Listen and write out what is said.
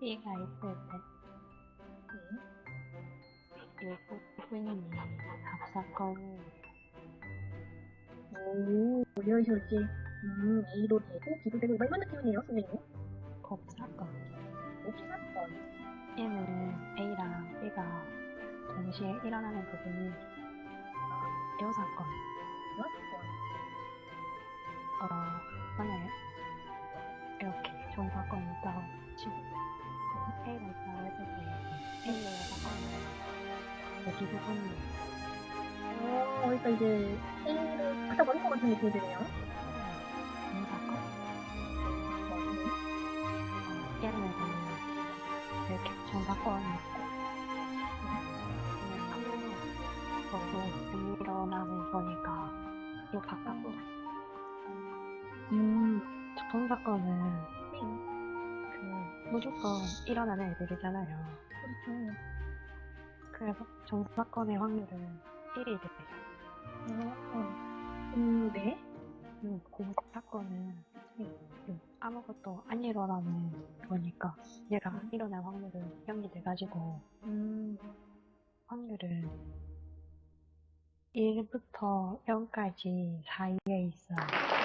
있을 때 네. 일본인이 합사건을 오, 올려주지. 음, A로 되고, B도 되고, 이번 느낌이네요, 선생님. 법사건 옵사건. 얘는 A랑 B가 동시에 일어나는 부분이 여사건 여사건. 어, 만약에 이렇게 좋은 사건이 있다고 치고 했을 때 A의 사건은 여기 부분이 어, 그러니까 이제 A를 갖다 버린 것 같은 느낌이 드네요. 이렇게 사건이 있고 아무 일어나는 거니까 이 바깥으로 음, 그 무조건 일어나는 애들이잖아요. 그렇죠. 그래서 좋은 사건의 확률은 1이 돼요. 어, 음, 네. 음, 공사 사건은 음, 아무것도 안 일어나는 거니까 얘가 일어날 확률은 0이 돼가지고 음, 확률은 1부터 0까지 사이에 있어요. 아.